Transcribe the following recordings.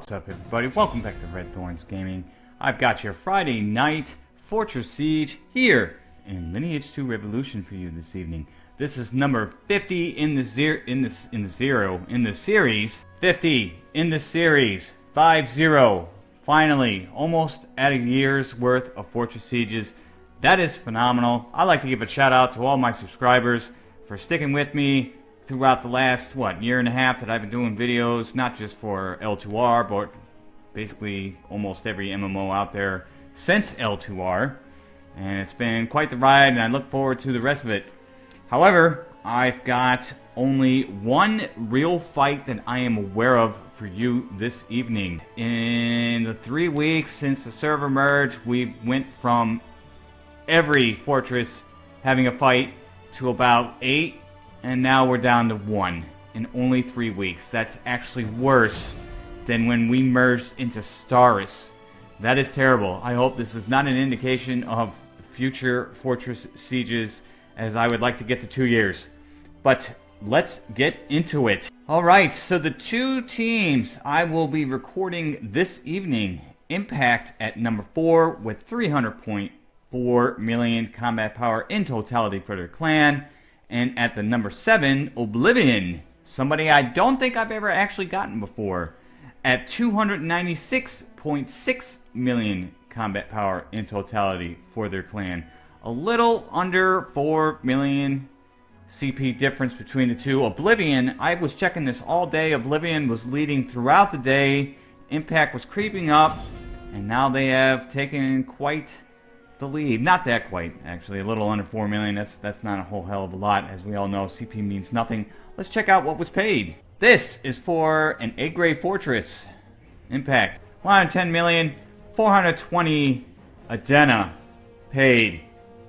What's up everybody? Welcome back to Red Thorns Gaming. I've got your Friday night Fortress Siege here in Lineage 2 Revolution for you this evening. This is number 50 in the zero in the in the zero in the series. 50 in the series. 5-0. Finally, almost at a year's worth of Fortress Sieges. That is phenomenal. I'd like to give a shout out to all my subscribers for sticking with me throughout the last, what, year and a half that I've been doing videos, not just for L2R, but basically almost every MMO out there since L2R. And it's been quite the ride, and I look forward to the rest of it. However, I've got only one real fight that I am aware of for you this evening. In the three weeks since the server merge, we went from every fortress having a fight to about eight and now we're down to one in only three weeks. That's actually worse than when we merged into Steris. That is terrible. I hope this is not an indication of future Fortress Sieges, as I would like to get to two years. But let's get into it. Alright, so the two teams I will be recording this evening. Impact at number 4 with 300.4 million combat power in totality for their clan. And at the number 7, Oblivion. Somebody I don't think I've ever actually gotten before. At 296.6 million combat power in totality for their clan. A little under 4 million CP difference between the two. Oblivion, I was checking this all day. Oblivion was leading throughout the day. Impact was creeping up. And now they have taken quite the lead. Not that quite, actually. A little under 4 million. That's, that's not a whole hell of a lot. As we all know, CP means nothing. Let's check out what was paid. This is for an A grade fortress. Impact. 110 million, 420 Adena paid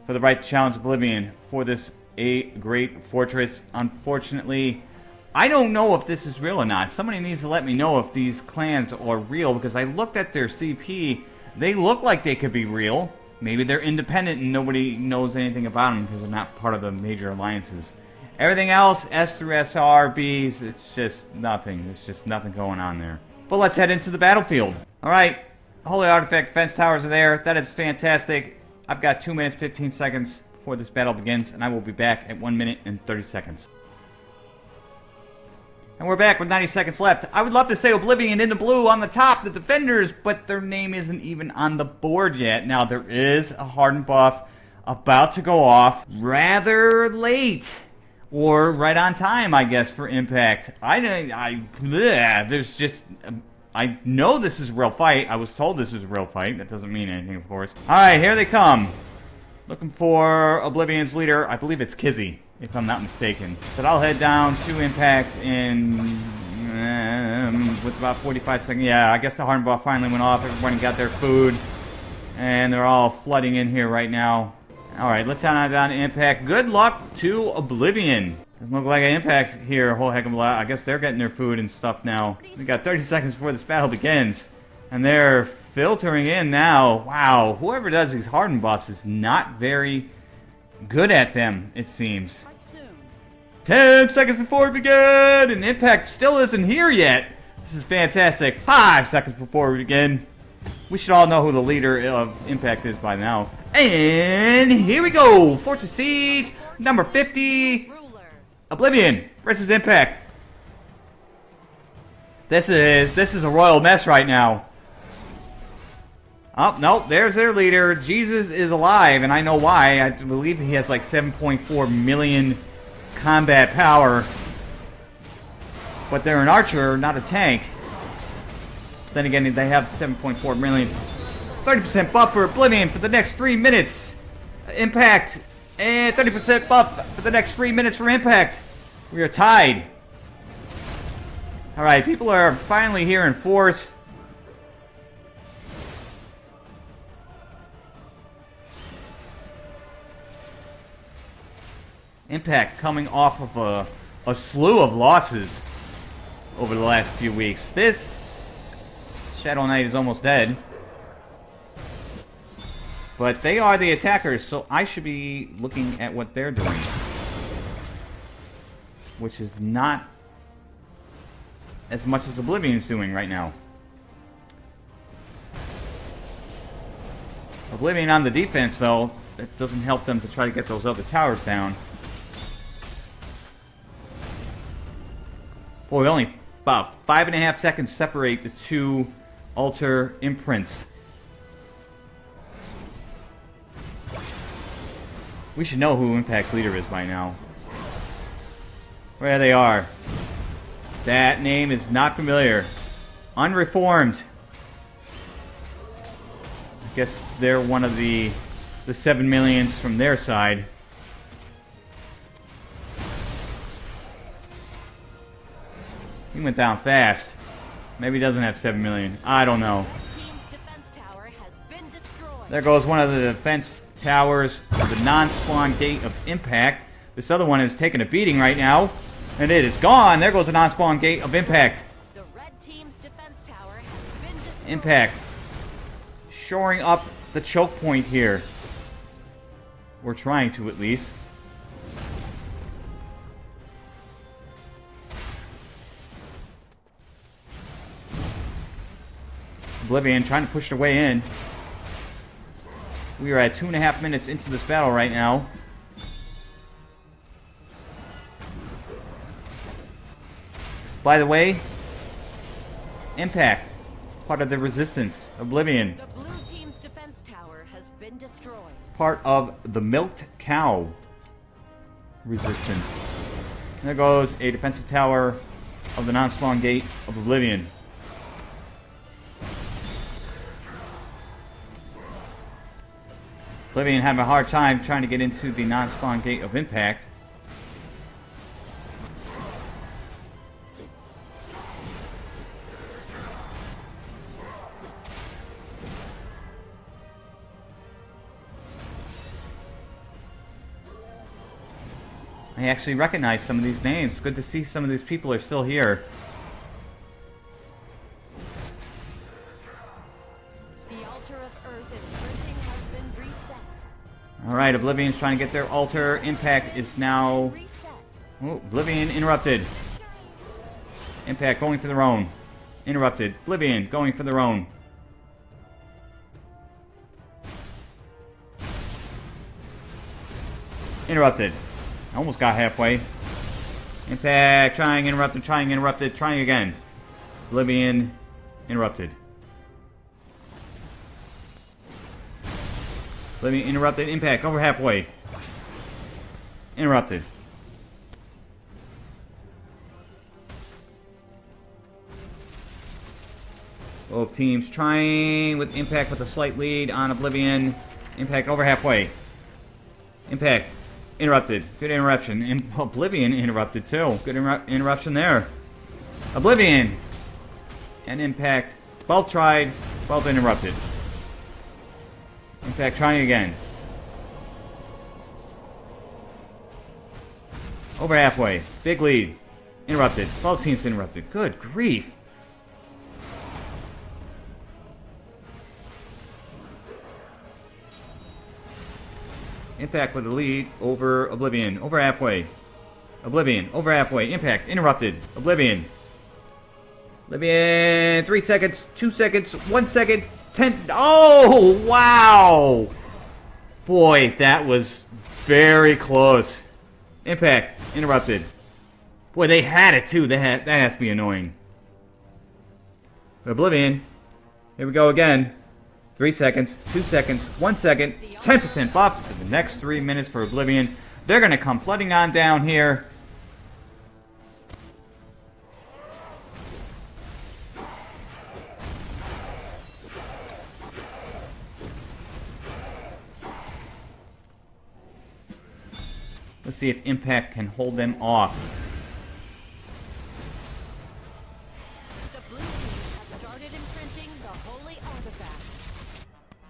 for the right to challenge Oblivion for this a-grade fortress. Unfortunately, I don't know if this is real or not. Somebody needs to let me know if these clans are real because I looked at their CP. They look like they could be real. Maybe they're independent and nobody knows anything about them because they're not part of the major alliances. Everything else, S through SRBs, it's just nothing. There's just nothing going on there. But let's head into the battlefield. Alright, Holy Artifact fence towers are there. That is fantastic. I've got 2 minutes 15 seconds before this battle begins, and I will be back at 1 minute and 30 seconds. And we're back with 90 seconds left. I would love to say Oblivion in the blue on the top, the defenders, but their name isn't even on the board yet. Now, there is a hardened buff about to go off rather late. Or right on time, I guess, for Impact. I, I, bleh, there's just, um, I know this is a real fight. I was told this is a real fight. That doesn't mean anything, of course. Alright, here they come. Looking for Oblivion's leader. I believe it's Kizzy if I'm not mistaken. But I'll head down to Impact in... Um, with about 45 seconds. Yeah, I guess the hardened buff finally went off. Everybody got their food. And they're all flooding in here right now. Alright, let's head on down to Impact. Good luck to Oblivion. Doesn't look like an Impact here a whole heck of a lot. I guess they're getting their food and stuff now. We got 30 seconds before this battle begins. And they're filtering in now. Wow, whoever does these hardened buffs is not very good at them, it seems. 10 seconds before we begin, and Impact still isn't here yet. This is fantastic. 5 seconds before we begin. We should all know who the leader of Impact is by now. And here we go. Fortress Siege, number 50. Oblivion versus Impact. This is this is a royal mess right now. Oh, no, there's their leader. Jesus is alive, and I know why. I believe he has like 7.4 million combat power. But they're an archer, not a tank. Then again, they have 7.4 million. 30% buff for Oblivion for the next 3 minutes. Impact. And 30% buff for the next 3 minutes for Impact. We are tied. Alright, people are finally here in force. Impact coming off of a, a slew of losses over the last few weeks. This Shadow Knight is almost dead. But they are the attackers, so I should be looking at what they're doing. Which is not as much as Oblivion's doing right now. Oblivion on the defense, though, that doesn't help them to try to get those other towers down. Boy, only about five and a half seconds separate the two altar imprints. We should know who Impact's leader is by now. Where they are. That name is not familiar. Unreformed. I guess they're one of the the seven millions from their side. He went down fast. Maybe he doesn't have seven million. I don't know. There goes one of the defense towers of the non-spawn gate of impact. This other one is taking a beating right now. And it is gone. There goes the non-spawn gate of impact. Impact. Shoring up the choke point here. We're trying to, at least. Oblivion trying to push their way in. We are at two and a half minutes into this battle right now. By the way, Impact, part of the Resistance, Oblivion. The blue team's defense tower has been destroyed. Part of the Milked Cow Resistance. There goes a defensive tower of the non-spawn gate of Oblivion. Oblivion having a hard time trying to get into the non-spawn gate of Impact. I actually recognize some of these names. Good to see some of these people are still here. Alright, Oblivion's trying to get their altar. Impact is now... Oh, Oblivion interrupted. Impact going for their own. Interrupted. Oblivion going for their own. Interrupted. Almost got halfway. Impact, trying, interrupted, trying, interrupted, trying again. Oblivion, interrupted. Oblivion, that impact, over halfway. Interrupted. Both teams trying with Impact with a slight lead on Oblivion. Impact over halfway. Impact interrupted. Good interruption. Oblivion interrupted too. Good inter interruption there. Oblivion and Impact both tried, both interrupted. Impact trying again. Over halfway. Big lead. Interrupted. Both teams interrupted. Good grief. Impact with the lead over Oblivion. Over halfway. Oblivion. Over halfway. Impact. Interrupted. Oblivion. Oblivion. Three seconds. Two seconds. One second. Ten. Oh, wow. Boy, that was very close. Impact. Interrupted. Boy, they had it too. Had, that has to be annoying. Oblivion. Here we go again. Three seconds, two seconds, one second, 10% buff for the next three minutes for Oblivion. They're going to come flooding on down here. Let's see if Impact can hold them off. The blue team has started imprinting the holy artifact.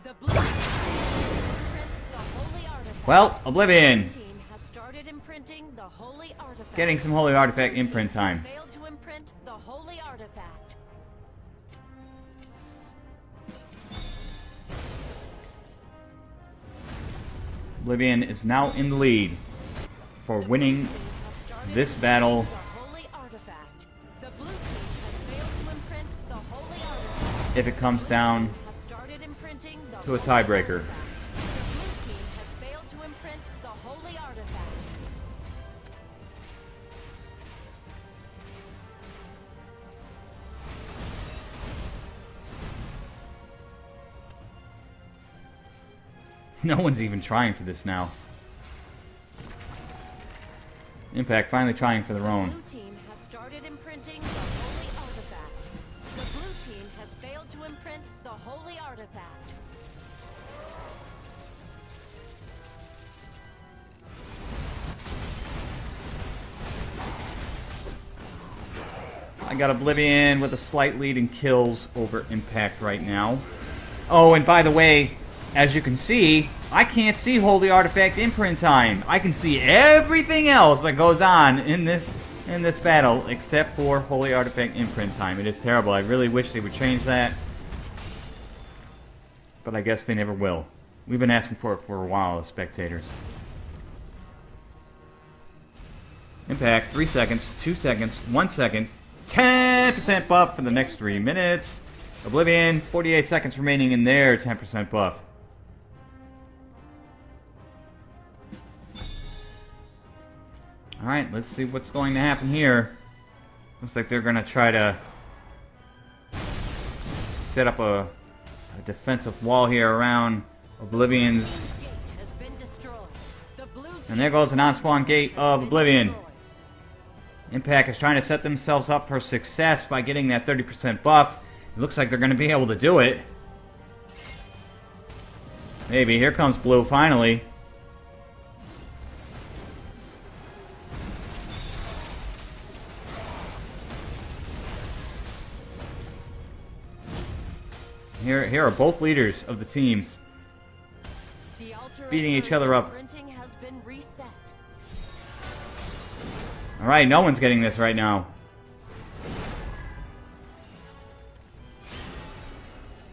The blue team has imprint the holy artifact. Well, Oblivion. Has started imprinting the holy artifact. Getting some Holy Artifact imprint time. To imprint the holy artifact. Oblivion is now in the lead for winning this battle. If it comes down To a tiebreaker. No one's even trying for this now. Impact finally trying for their own. Blue team has started imprinting the holy artifact. The blue team has failed to imprint the holy artifact. I got Oblivion with a slight lead in kills over Impact right now. Oh, and by the way, as you can see, I can't see Holy Artifact imprint time. I can see everything else that goes on in this in this battle except for Holy Artifact imprint time. It is terrible. I really wish they would change that. But I guess they never will. We've been asking for it for a while as spectators. Impact, 3 seconds, 2 seconds, 1 second, 10% buff for the next 3 minutes. Oblivion, 48 seconds remaining in their 10% buff. Alright, let's see what's going to happen here. Looks like they're going to try to set up a, a defensive wall here around Oblivion's And there goes the non-spawn gate of Oblivion. Impact is trying to set themselves up for success by getting that 30% buff. It looks like they're going to be able to do it. Maybe. Here comes Blue finally. Here, here are both leaders of the teams. The Beating each other up. Has been reset. Alright, no one's getting this right now.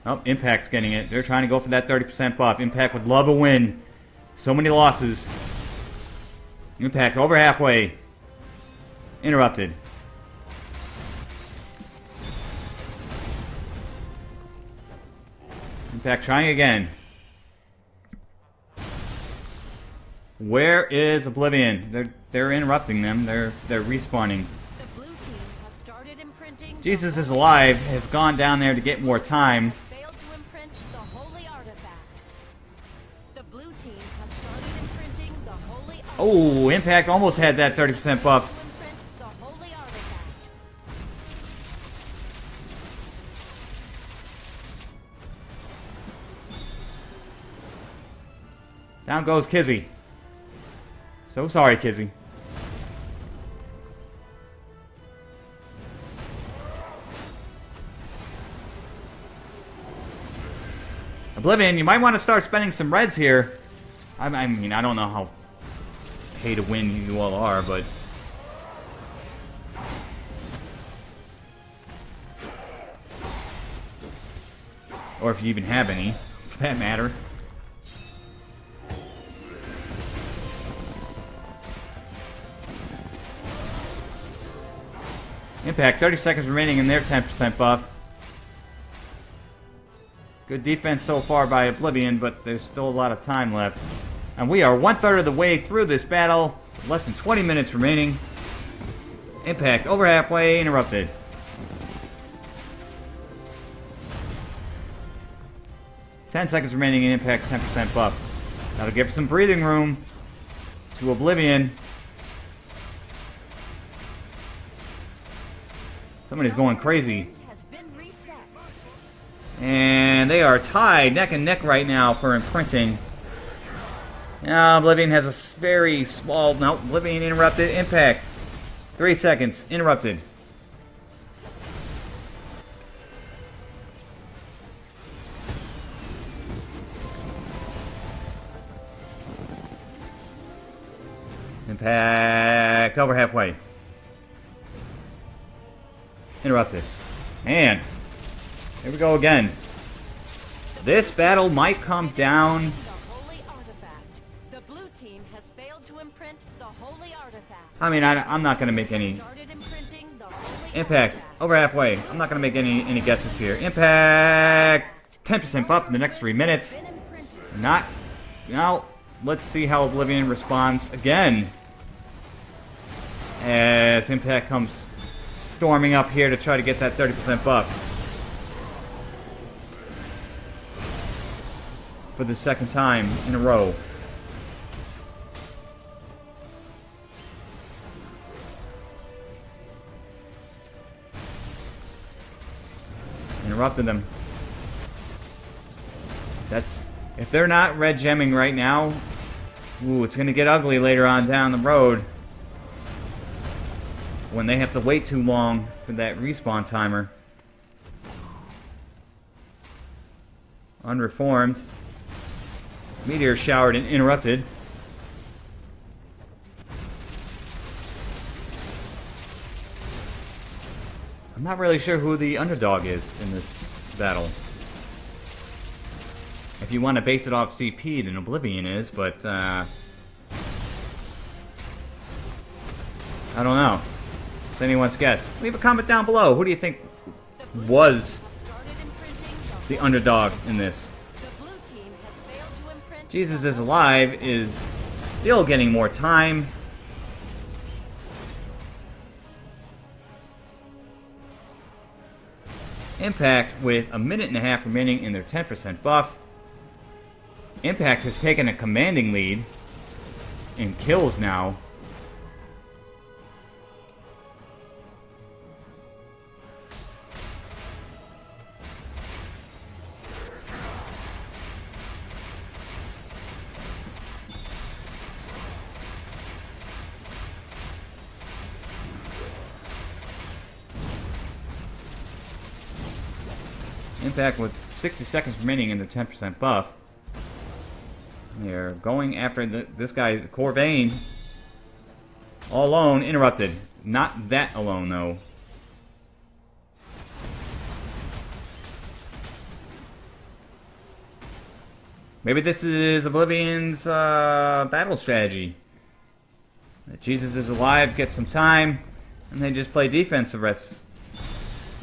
Oh, Impact's getting it. They're trying to go for that 30% buff. Impact would love a win. So many losses. Impact over halfway. Interrupted. Impact trying again. Where is Oblivion? They're they're interrupting them. They're they're respawning. The blue team has started imprinting. Jesus is alive. Has gone down there to get more time. To imprint the holy artifact. The blue team has started imprinting the holy oh, artifact. Oh, Impact almost had that 30% buff. Down goes Kizzy. So sorry, Kizzy. Oblivion, you might want to start spending some reds here. I, I mean, I don't know how pay to win you all are, but or if you even have any, for that matter. Impact, 30 seconds remaining in their 10% buff. Good defense so far by Oblivion, but there's still a lot of time left. And we are one third of the way through this battle. Less than 20 minutes remaining. Impact, over halfway, interrupted. Ten seconds remaining in Impact's 10% buff. That'll give some breathing room to Oblivion. Somebody's going crazy. Has been reset. And they are tied neck and neck right now for imprinting. Now Oblivion has a very small. No, Oblivion interrupted. Impact. Three seconds. Interrupted. Impact over halfway. Interrupted. And here we go again. This battle might come down. The holy artifact. The blue team has failed to imprint the holy artifact. I mean, I, am not going to make any Started imprinting the holy impact. Over halfway. I'm not going to make any any guesses here. Impact. 10% buff in the next three minutes. Not. Now, let's see how Oblivion responds again. As Impact comes storming up here to try to get that 30% buff. For the second time in a row. Interrupted them. That's if they're not red gemming right now. Ooh, it's gonna get ugly later on down the road when they have to wait too long for that respawn timer. Unreformed. Meteor showered and interrupted. I'm not really sure who the underdog is in this battle. If you want to base it off CP, then Oblivion is, but, uh... I don't know. It's anyone's guess. Leave a comment down below. Who do you think was the underdog in this? Jesus is Alive is still getting more time. Impact with a minute and a half remaining in their 10% buff. Impact has taken a commanding lead in kills now. With 60 seconds remaining in their 10% buff. They're going after the, this guy, Corvain. All alone, interrupted. Not that alone, though. Maybe this is Oblivion's uh, battle strategy. Jesus is alive, get some time, and they just play defense the rest,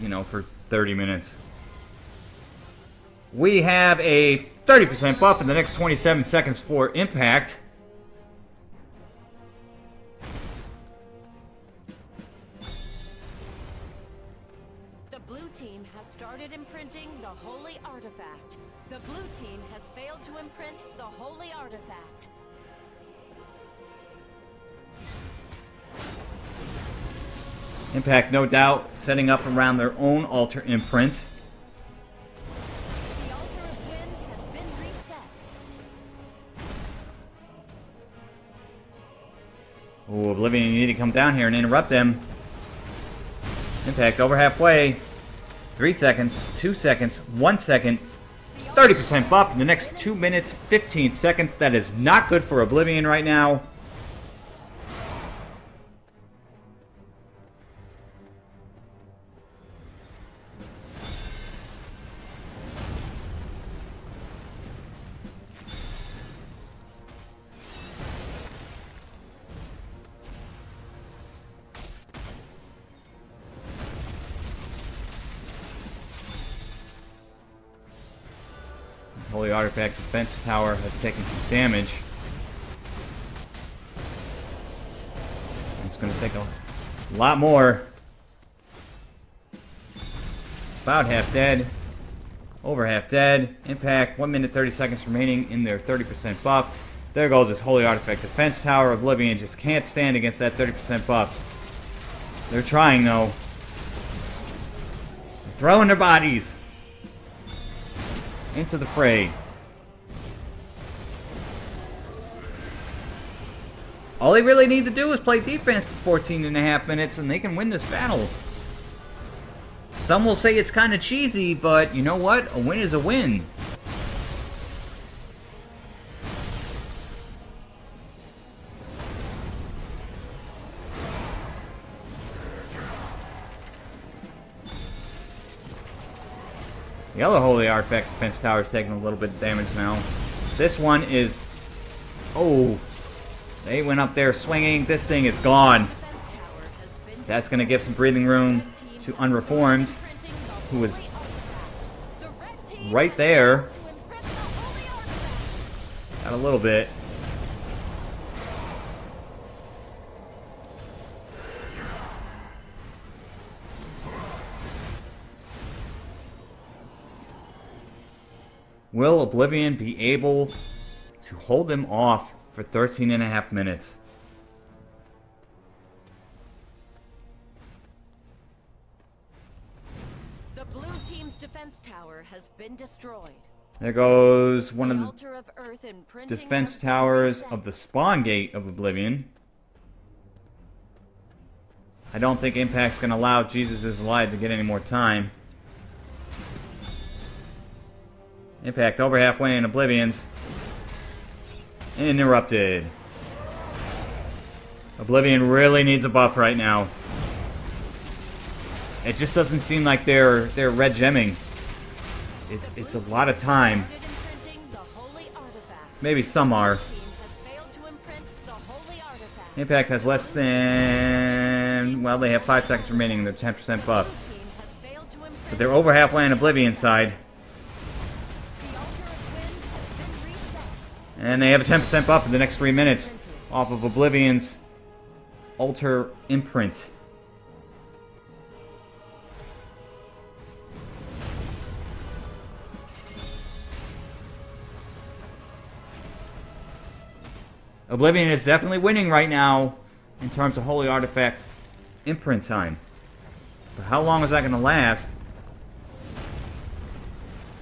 you know, for 30 minutes. We have a 30% buff in the next 27 seconds for impact. The blue team has started imprinting the holy artifact. The blue team has failed to imprint the holy artifact. Impact, no doubt, setting up around their own altar imprint. Down here and interrupt them. Impact, over halfway. Three seconds, two seconds, one second. 30% buff in the next 2 minutes, 15 seconds. That is not good for Oblivion right now. Holy Artifact Defense Tower has taken some damage. It's going to take a lot more. About half dead. Over half dead. Impact, 1 minute 30 seconds remaining in their 30% buff. There goes this Holy Artifact Defense Tower. Of oblivion just can't stand against that 30% buff. They're trying though. Throwing their bodies into the fray. All they really need to do is play defense for 14 and a half minutes and they can win this battle. Some will say it's kind of cheesy, but you know what? A win is a win. The Holy Artifact Defense Tower is taking a little bit of damage now. This one is... Oh. They went up there swinging. This thing is gone. That's going to give some breathing room to Unreformed, who team right there. Got a little bit. Will Oblivion be able to hold them off for 13 and a half minutes? The blue team's defense tower has been destroyed. There goes one the of the of defense towers of the spawn gate of Oblivion. I don't think Impact's going to allow Jesus is to get any more time. Impact over halfway in Oblivion's. Interrupted. Oblivion really needs a buff right now. It just doesn't seem like they're they're red gemming. It's it's a lot of time. Maybe some are. Impact has less than well, they have five seconds remaining. They're 10% buff, but they're over halfway on Oblivion side, and they have a 10% buff in the next three minutes off of Oblivion's Altar Imprint. Oblivion is definitely winning right now in terms of Holy Artifact imprint time. But how long is that going to last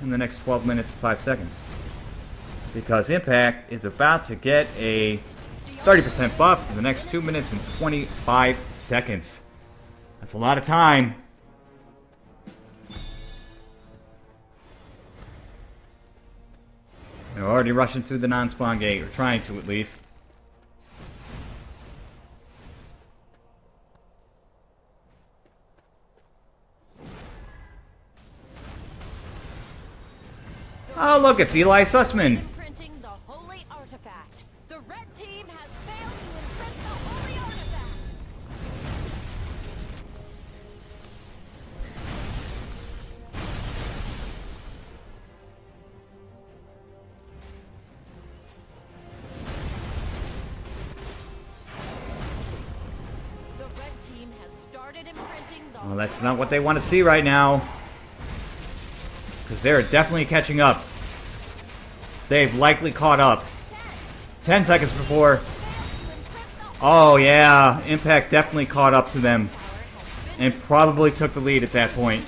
in the next 12 minutes and 5 seconds? Because Impact is about to get a 30% buff in the next 2 minutes and 25 seconds. That's a lot of time. They're already rushing through the non-spawn gate, or trying to at least. Oh, look, it's Eli Sussman. Not what they want to see right now. Because they're definitely catching up. They've likely caught up. 10 seconds before. Oh, yeah. Impact definitely caught up to them. And probably took the lead at that point.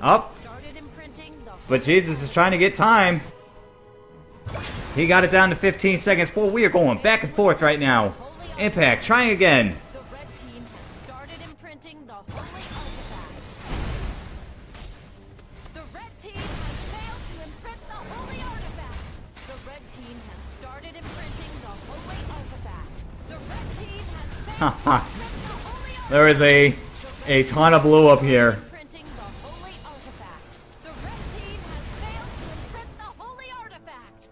Up. But Jesus is trying to get time. He got it down to 15 seconds. Boy, we are going back and forth right now. Impact, trying again. The holy red team has failed to imprint the holy artifact. The red team has started imprinting the holy artifact. The red team has failed to Haha. imprint the holy artifact. there is a, a ton of blue up here. Imprinting the holy artifact. The red team has failed to imprint the holy artifact.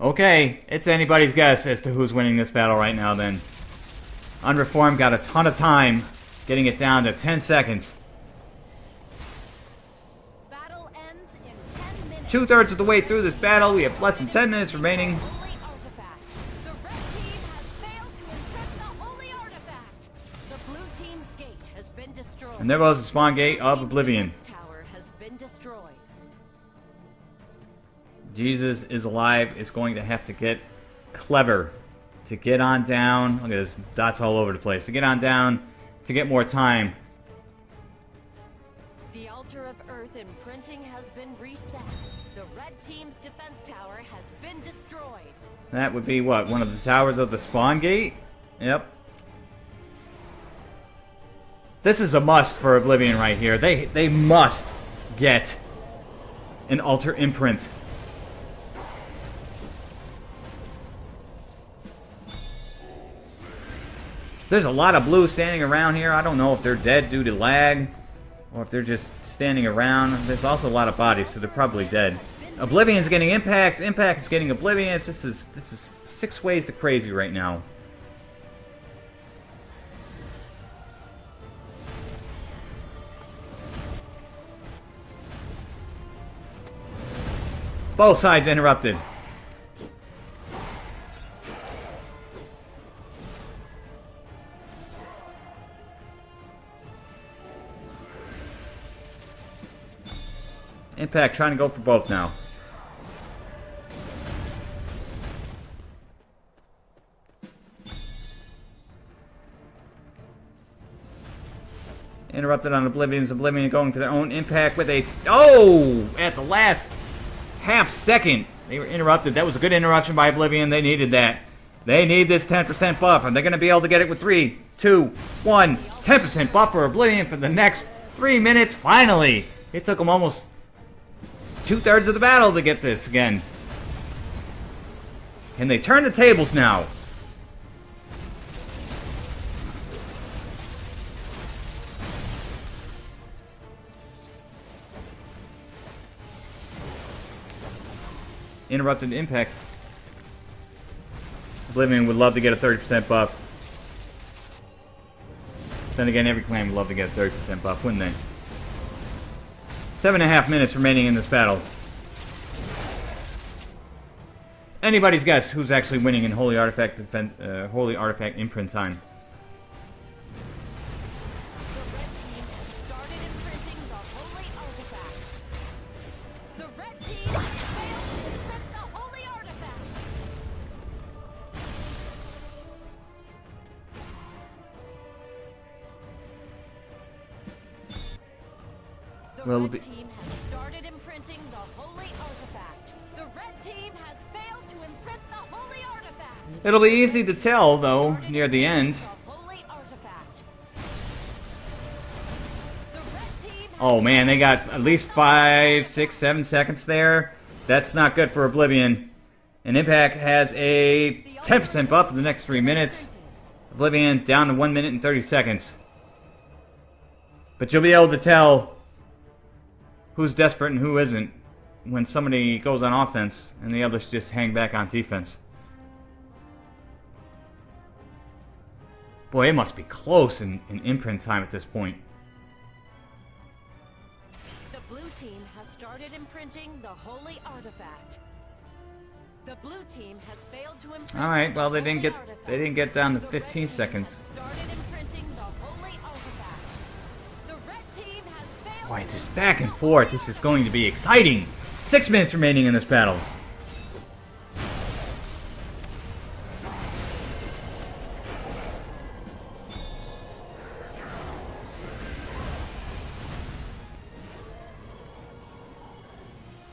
Okay, it's anybody's guess as to who's winning this battle right now then. Unreformed got a ton of time, getting it down to 10 seconds. Battle ends in 10 minutes. Two thirds of the way through this battle, we have less than 10 minutes remaining. Holy artifact. The red team has failed to imprint the holy artifact. The blue team's gate has been destroyed. And there goes the spawn gate of Oblivion. defense tower has been destroyed. Jesus is alive It's going to have to get clever to get on down. Look at this, dots all over the place. To get on down, to get more time. The altar of earth imprinting has been reset. The red team's defense tower has been destroyed. That would be what? One of the towers of the spawn gate? Yep. This is a must for Oblivion right here. They they must get an altar imprint. There's a lot of blue standing around here. I don't know if they're dead due to lag or if they're just standing around. There's also a lot of bodies, so they're probably dead. Oblivion's getting impacts. Impact is getting Oblivion. This is this is six ways to crazy right now. Both sides interrupted. Impact trying to go for both now. Interrupted on Oblivion's Oblivion going for their own impact with a... Oh! At the last half second, they were interrupted. That was a good interruption by Oblivion. They needed that. They need this 10% buff, and they're going to be able to get it with 3, 2, 1. 10% buff for Oblivion for the next 3 minutes. Finally! It took them almost two-thirds of the battle to get this again. And they turn the tables now. Interrupted impact. Oblivion would love to get a 30% buff. Then again, every clan would love to get a 30% buff, wouldn't they? Seven and a half minutes remaining in this battle. Anybody's guess who's actually winning in Holy Artifact Defen uh, Holy Artifact Imprint time? Artifact. It'll be easy to tell, though, near the end. imprinting the holy artifact. The red team has Oh man, they got at least five, six, seven seconds there. That's not good for Oblivion. And Impact has a 10% buff for the next three minutes. Oblivion down to 1 minute and 30 seconds. But you'll be able to tell who's desperate and who isn't when somebody goes on offense and the others just hang back on defense. Boy, it must be close in, in imprint time at this point. The blue team has started imprinting the holy artifact. The blue team has failed to imprint. All right, well, they didn't get- they didn't get down to 15 team seconds. Boy, it's just back and forth. This is going to be exciting. Six minutes remaining in this battle.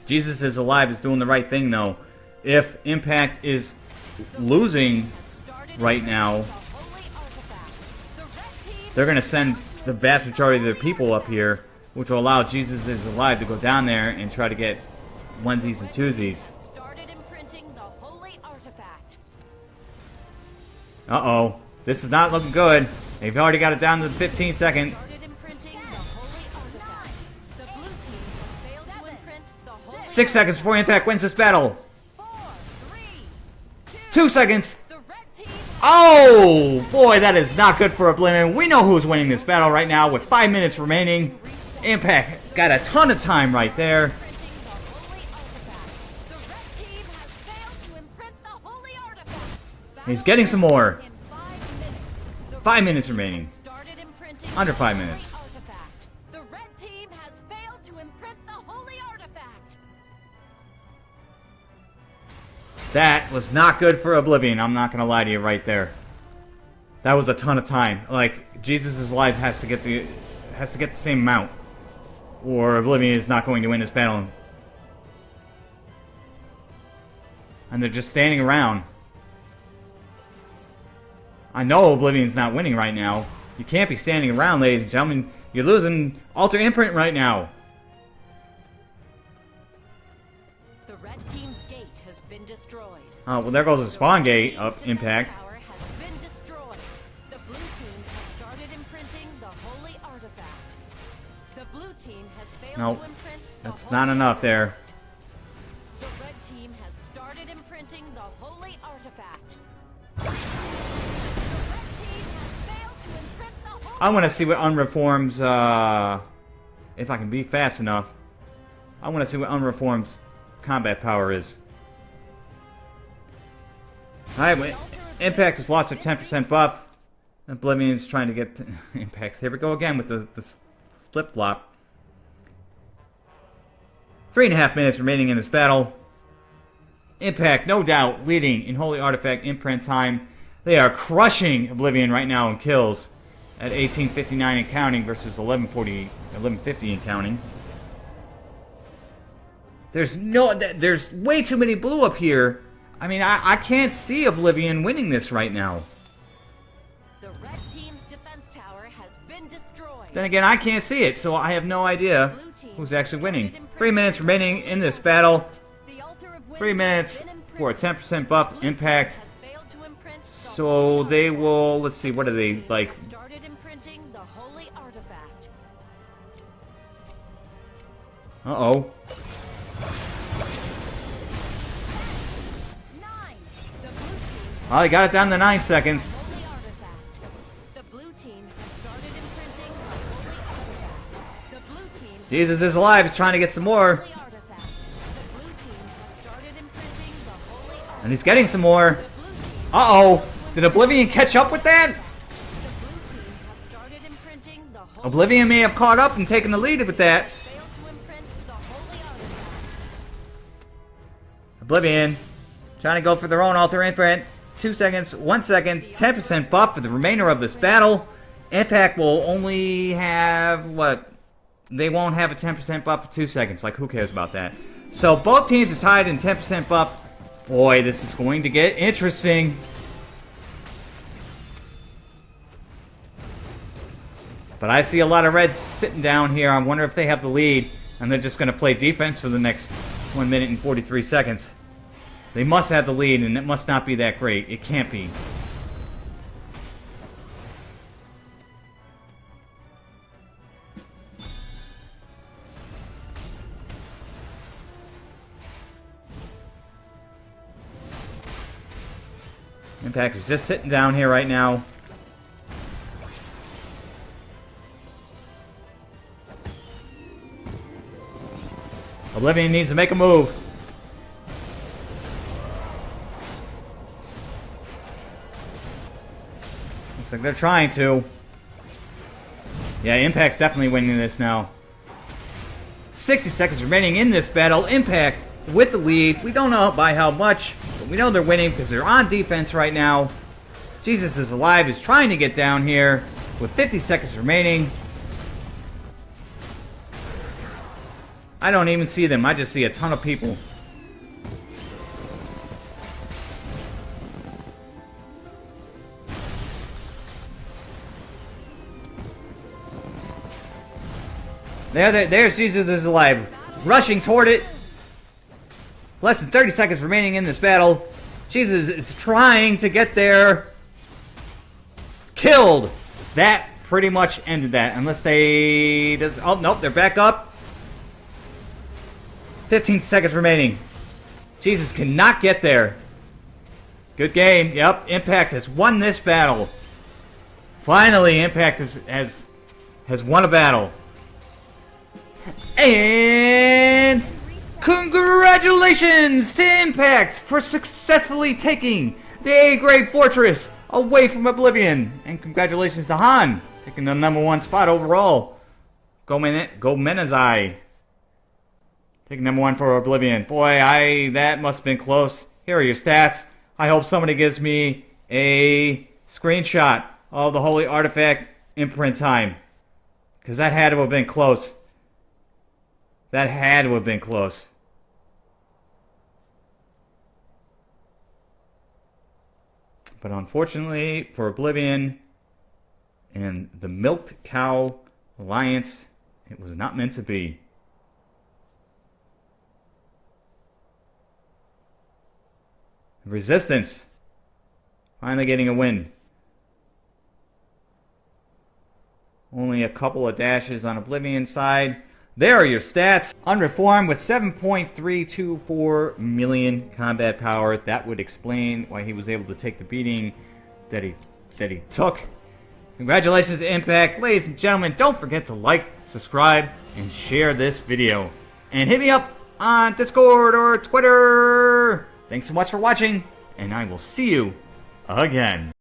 Jesus is alive is doing the right thing though. If Impact is losing right now, they're going to send the vast majority of their people up here, which will allow Jesus is alive to go down there and try to get onesies and twosies. Started imprinting the holy artifact. Uh oh, this is not looking good. They've already got it down to the 15 second. Started imprinting the holy artifact. The blue team has failed to imprint the holy Six seconds before Impact wins this battle. Two seconds. The red team Oh boy, that is not good for a Oblivion. We know who's winning this battle right now with five minutes remaining. Impact got a ton of time right there. He's getting some more. Five minutes. Remaining. Under five minutes. That was not good for Oblivion. I'm not gonna lie to you right there. That was a ton of time. Like Jesus' life has to get the has to get the same amount, or Oblivion is not going to win this battle. And they're just standing around. I know Oblivion's not winning right now. You can't be standing around, ladies and gentlemen. You're losing Altar Imprint right now. The red team's gate has been destroyed. Oh, well, there goes the spawn gate of defense Impact. Nope. to imprint the That's not enough there. The red team has started imprinting the holy artifact. The red team has failed to imprint the holy I want to see what Unreform's, uh, if I can be fast enough. I want to see what Unreform's combat power is. Alright. Impact has lost a 10% buff. Oblivion's trying to get to Impacts. Here we go again with the, the flip flop. Three and a half minutes remaining in this battle. Impact, no doubt, leading in Holy Artifact imprint time. They are crushing Oblivion right now in kills at 1859 and counting versus 1140, 1150 and counting. There's no, there's way too many blue up here. I mean, I, I can't see Oblivion winning this right now. The red team's defense tower has been destroyed. Then again, I can't see it, so I have no idea who's actually winning. Three minutes remaining in this battle. Three minutes for a 10% buff impact. So they will, let's see, what are they, like, uh-oh. Oh, they got it down to nine seconds. Jesus is alive, he's trying to get some more. holy artifact. The blue team has started imprinting the holy artifact. And he's getting some more. The blue team Uh-oh. Did Oblivion catch up with that? The blue team has started imprinting the holy Oblivion may have caught up and taken the lead with that. failed to imprint the holy artifact. Oblivion. Trying to go for their own altar imprint. Two seconds, one second, 10% buff for the remainder of this battle. Impact will only have, what? They won't have a 10% buff for two seconds. Like, who cares about that? So, both teams are tied in 10% buff. Boy, this is going to get interesting. But I see a lot of reds sitting down here. I wonder if they have the lead. And they're just going to play defense for the next 1 minute and 43 seconds. They must have the lead, and it must not be that great. It can't be. Impact is just sitting down here right now. Oblivion needs to make a move. Looks like they're trying to. Yeah, Impact's definitely winning this now. 60 seconds remaining in this battle. Impact with the lead. We don't know by how much, we know they're winning because they're on defense right now. Jesus is alive, is trying to get down here with 50 seconds remaining. I don't even see them. I just see a ton of people. There, there, there's Jesus is alive. Rushing toward it. Less than 30 seconds remaining in this battle. Jesus is trying to get there. Killed. That pretty much ended that. Unless they... Does, oh, nope, they're back up. 15 seconds remaining. Jesus cannot get there. Good game. Yep, Impact has won this battle. Finally, Impact has has, has won a battle. And congratulations to Impact for successfully taking the A-grade fortress away from Oblivion. And congratulations to Han taking the number one spot overall. Go Men Go Menazai. Taking number one for Oblivion. Boy, I that must have been close. Here are your stats. I hope somebody gives me a screenshot of the Holy Artifact imprint time. Because that had to have been close. That had to have been close. But unfortunately for Oblivion and the Milked Cow Alliance, it was not meant to be. Resistance. Finally getting a win. Only a couple of dashes on Oblivion side. There are your stats. Unreformed with 7.324 million combat power. That would explain why he was able to take the beating that he that he took. Congratulations to Impact. Ladies and gentlemen, don't forget to like, subscribe, and share this video. And hit me up on Discord or Twitter. Thanks so much for watching, and I will see you again.